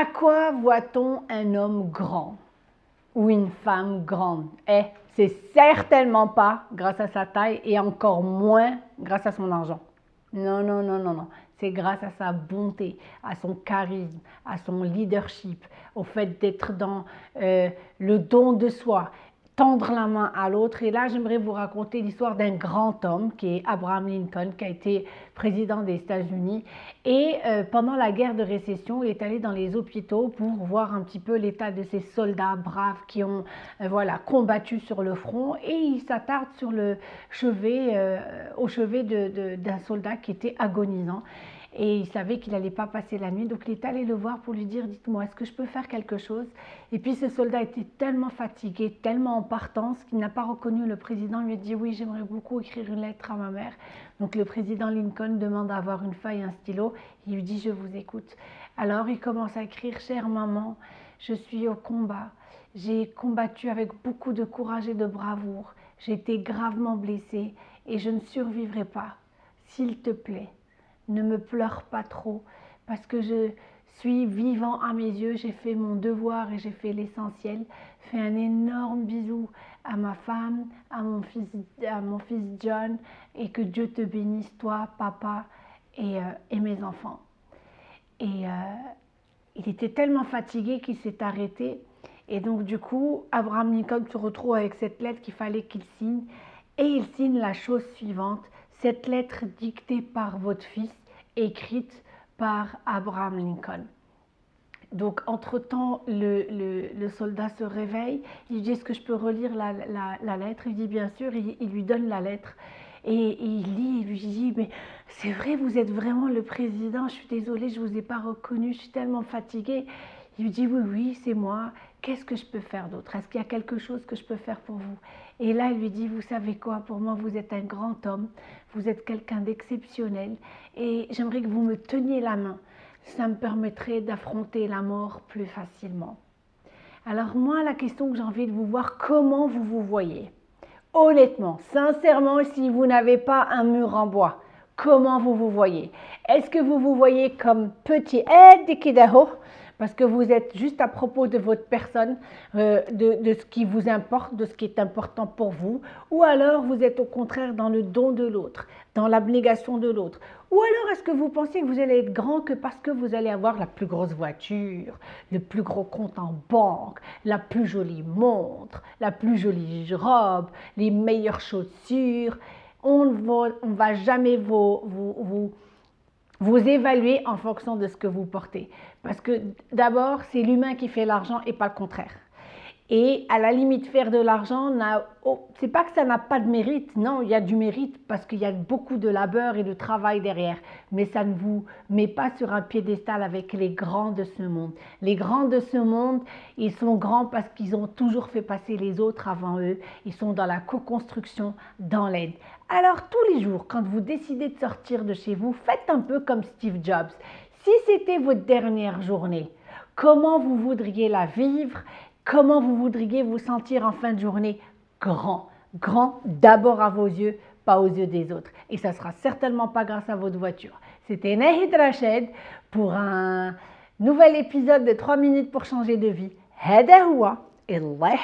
À quoi voit-on un homme grand ou une femme grande? Eh, c'est certainement pas grâce à sa taille et encore moins grâce à son argent. Non, non, non, non, non. C'est grâce à sa bonté, à son charisme, à son leadership, au fait d'être dans euh, le don de soi tendre la main à l'autre. Et là, j'aimerais vous raconter l'histoire d'un grand homme qui est Abraham Lincoln, qui a été président des États-Unis. Et euh, pendant la guerre de récession, il est allé dans les hôpitaux pour voir un petit peu l'état de ces soldats braves qui ont euh, voilà, combattu sur le front. Et il s'attarde sur le chevet, euh, au chevet d'un soldat qui était agonisant et il savait qu'il n'allait pas passer la nuit. Donc il est allé le voir pour lui dire, dites-moi, est-ce que je peux faire quelque chose? Et puis ce soldat était tellement fatigué, tellement en partance qu'il n'a pas reconnu le président. Il lui a dit, oui, j'aimerais beaucoup écrire une lettre à ma mère. Donc le président Lincoln demande à avoir une feuille et un stylo. Il lui dit, je vous écoute. Alors il commence à écrire, chère maman, je suis au combat. J'ai combattu avec beaucoup de courage et de bravoure. J'ai été gravement blessé et je ne survivrai pas. S'il te plaît, ne me pleure pas trop, parce que je suis vivant à mes yeux, j'ai fait mon devoir et j'ai fait l'essentiel. Fais un énorme bisou à ma femme, à mon fils, à mon fils John, et que Dieu te bénisse, toi, papa, et, euh, mes enfants. Et euh, il était tellement fatigué qu'il s'est arrêté. Et donc, du coup, Abraham Lincoln se retrouve avec cette lettre qu'il fallait qu'il signe. Et il signe la chose suivante cette lettre dictée par votre fils, écrite par Abraham Lincoln. Donc, entre-temps, le, soldat se réveille, il dit, est-ce que je peux relire la, lettre? Il dit, bien sûr, il, lui donne la lettre. Et, il lit, il lui dit, mais c'est vrai, vous êtes vraiment le président, je suis désolée, je ne vous ai pas reconnu, je suis tellement fatiguée. Il lui dit, oui, oui, c'est moi, qu'est-ce que je peux faire d'autre? Est-ce qu'il y a quelque chose que je peux faire pour vous? Et là, il lui dit, vous savez quoi, pour moi, vous êtes un grand homme, vous êtes quelqu'un d'exceptionnel, et j'aimerais que vous me teniez la main. Ça me permettrait d'affronter la mort plus facilement. Alors moi, la question que j'ai envie de vous voir, comment vous vous voyez? Honnêtement, sincèrement, si vous n'avez pas un mur en bois, comment vous vous voyez? Est-ce que vous vous voyez comme petit Kidaho? Parce que vous êtes juste à propos de votre personne, euh, de, ce qui vous importe, de ce qui est important pour vous, ou alors vous êtes au contraire dans le don de l'autre, dans l'abnégation de l'autre. Ou alors est-ce que vous pensez que vous allez être grand que parce que vous allez avoir la plus grosse voiture, le plus gros compte en banque, la plus jolie montre, la plus jolie robe, les meilleures chaussures? On ne va, jamais vous vous évaluez en fonction de ce que vous portez. Parce que d'abord, c'est l'humain qui fait l'argent et pas le contraire. Et à la limite, faire de l'argent, oh, c'est pas que ça n'a pas de mérite. Non, il y a du mérite parce qu'il y a beaucoup de labeur et de travail derrière. Mais ça ne vous met pas sur un piédestal avec les grands de ce monde. Les grands de ce monde, ils sont grands parce qu'ils ont toujours fait passer les autres avant eux. Ils sont dans la co-construction, dans l'aide. Alors tous les jours, quand vous décidez de sortir de chez vous, faites un peu comme Steve Jobs. Si c'était votre dernière journée, comment vous voudriez la vivre comment vous voudriez vous sentir en fin de journée grand. Grand d'abord à vos yeux, pas aux yeux des autres. Et ça sera certainement pas grâce à votre voiture. C'était Nahid Rached pour un nouvel épisode de 3 minutes pour changer de vie. هذا هو الله